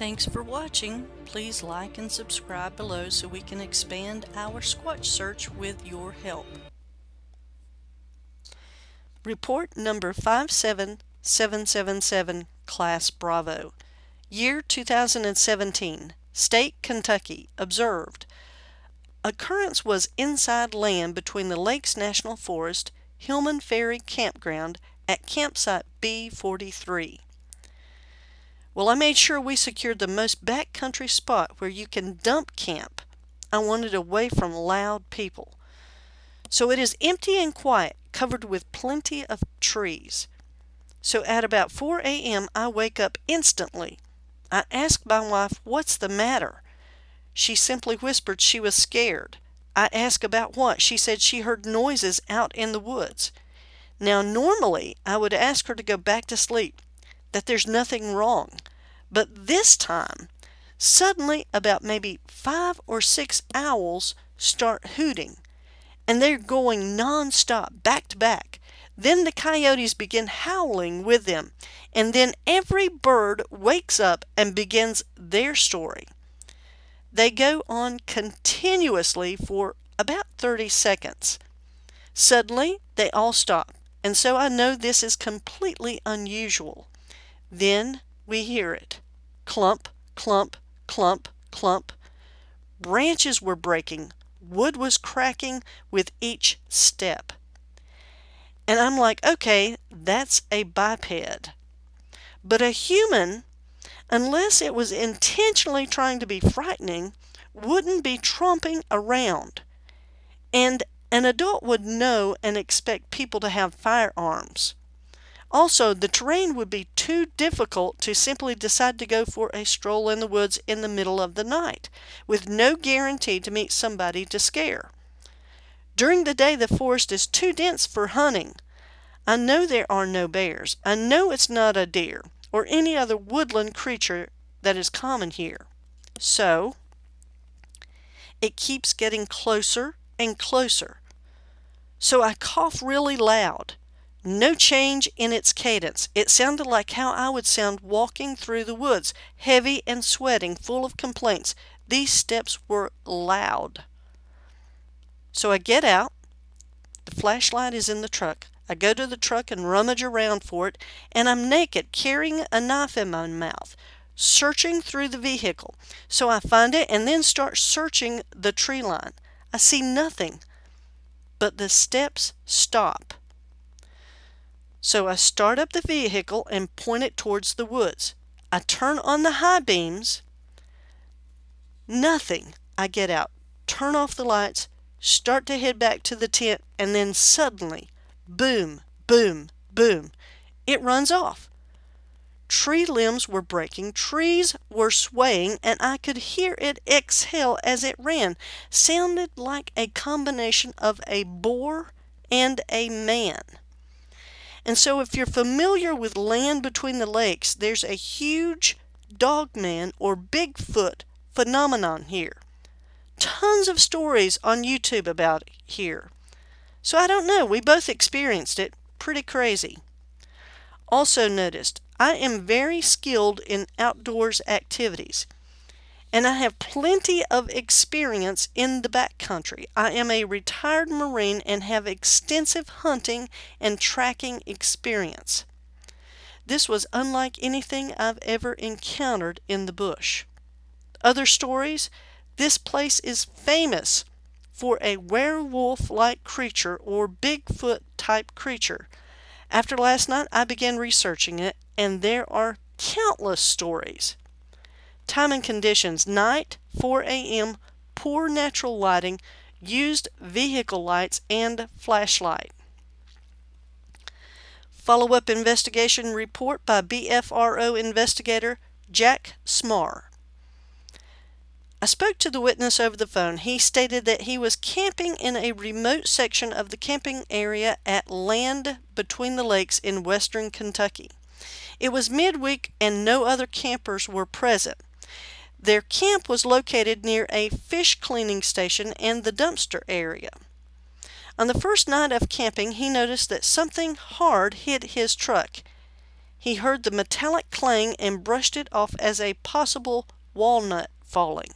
Thanks for watching. Please like and subscribe below so we can expand our Squatch search with your help. Report number 57777, Class Bravo. Year 2017. State, Kentucky. Observed. Occurrence was inside land between the Lakes National Forest, Hillman Ferry Campground at campsite B43. Well, I made sure we secured the most backcountry spot where you can dump camp. I wanted away from loud people. So it is empty and quiet, covered with plenty of trees. So at about 4 a.m. I wake up instantly. I ask my wife, what's the matter? She simply whispered she was scared. I asked about what. She said she heard noises out in the woods. Now, normally, I would ask her to go back to sleep, that there's nothing wrong. But this time, suddenly, about maybe five or six owls start hooting, and they're going non-stop, back to back. Then the coyotes begin howling with them, and then every bird wakes up and begins their story. They go on continuously for about 30 seconds. Suddenly, they all stop, and so I know this is completely unusual. Then we hear it. Clump, clump, clump, clump. Branches were breaking. Wood was cracking with each step. And I'm like, okay, that's a biped. But a human unless it was intentionally trying to be frightening, wouldn't be tromping around. And an adult would know and expect people to have firearms. Also, the terrain would be too difficult to simply decide to go for a stroll in the woods in the middle of the night, with no guarantee to meet somebody to scare. During the day, the forest is too dense for hunting. I know there are no bears. I know it's not a deer or any other woodland creature that is common here. So, it keeps getting closer and closer. So I cough really loud. No change in its cadence. It sounded like how I would sound walking through the woods, heavy and sweating, full of complaints. These steps were loud. So I get out. The flashlight is in the truck. I go to the truck and rummage around for it, and I'm naked, carrying a knife in my mouth, searching through the vehicle. So I find it and then start searching the tree line. I see nothing, but the steps stop. So I start up the vehicle and point it towards the woods. I turn on the high beams. Nothing. I get out, turn off the lights, start to head back to the tent, and then suddenly Boom, boom, boom. It runs off. Tree limbs were breaking, trees were swaying, and I could hear it exhale as it ran. Sounded like a combination of a boar and a man. And so if you're familiar with Land Between the Lakes, there's a huge dogman or Bigfoot phenomenon here. Tons of stories on YouTube about here. So I don't know, we both experienced it. Pretty crazy. Also noticed, I am very skilled in outdoors activities and I have plenty of experience in the backcountry. I am a retired Marine and have extensive hunting and tracking experience. This was unlike anything I've ever encountered in the bush. Other stories? This place is famous for a werewolf-like creature or Bigfoot type creature. After last night, I began researching it, and there are countless stories. Time and conditions, night, 4 a.m., poor natural lighting, used vehicle lights, and flashlight. Follow-up investigation report by BFRO investigator Jack Smar. I spoke to the witness over the phone. He stated that he was camping in a remote section of the camping area at Land Between the Lakes in western Kentucky. It was midweek and no other campers were present. Their camp was located near a fish cleaning station and the dumpster area. On the first night of camping, he noticed that something hard hit his truck. he heard the metallic clang and brushed it off as a possible walnut falling.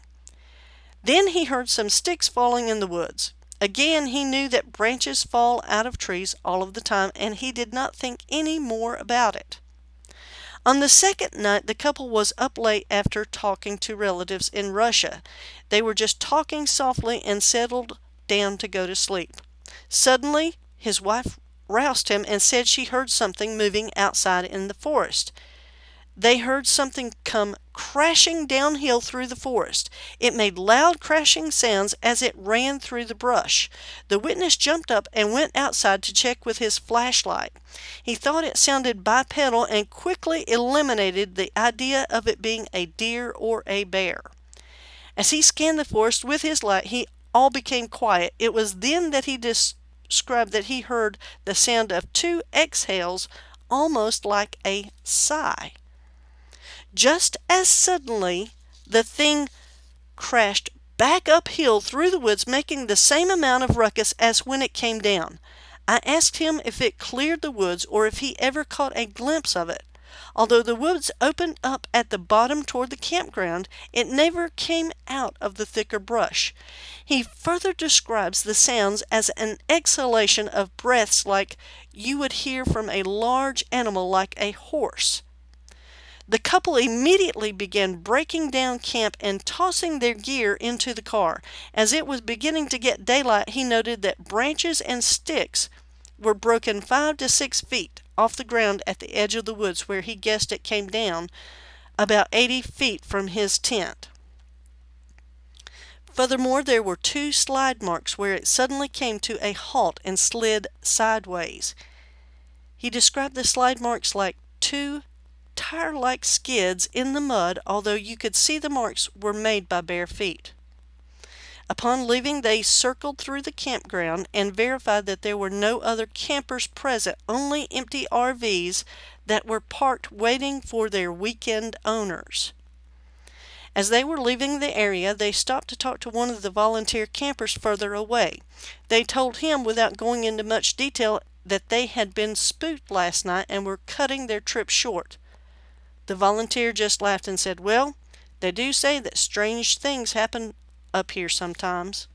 Then he heard some sticks falling in the woods. Again, he knew that branches fall out of trees all of the time, and he did not think any more about it. On the second night, the couple was up late after talking to relatives in Russia. They were just talking softly and settled down to go to sleep. Suddenly, his wife roused him and said she heard something moving outside in the forest. They heard something come crashing downhill through the forest. It made loud crashing sounds as it ran through the brush. The witness jumped up and went outside to check with his flashlight. He thought it sounded bipedal and quickly eliminated the idea of it being a deer or a bear. As he scanned the forest with his light, he all became quiet. It was then that he described that he heard the sound of two exhales almost like a sigh. Just as suddenly, the thing crashed back uphill through the woods, making the same amount of ruckus as when it came down. I asked him if it cleared the woods or if he ever caught a glimpse of it. Although the woods opened up at the bottom toward the campground, it never came out of the thicker brush. He further describes the sounds as an exhalation of breaths like you would hear from a large animal like a horse. The couple immediately began breaking down camp and tossing their gear into the car. As it was beginning to get daylight, he noted that branches and sticks were broken five to six feet off the ground at the edge of the woods where he guessed it came down about 80 feet from his tent. Furthermore, there were two slide marks where it suddenly came to a halt and slid sideways. He described the slide marks like two tire-like skids in the mud, although you could see the marks were made by bare feet. Upon leaving, they circled through the campground and verified that there were no other campers present, only empty RVs that were parked waiting for their weekend owners. As they were leaving the area, they stopped to talk to one of the volunteer campers further away. They told him, without going into much detail, that they had been spooked last night and were cutting their trip short. The volunteer just laughed and said, Well, they do say that strange things happen up here sometimes.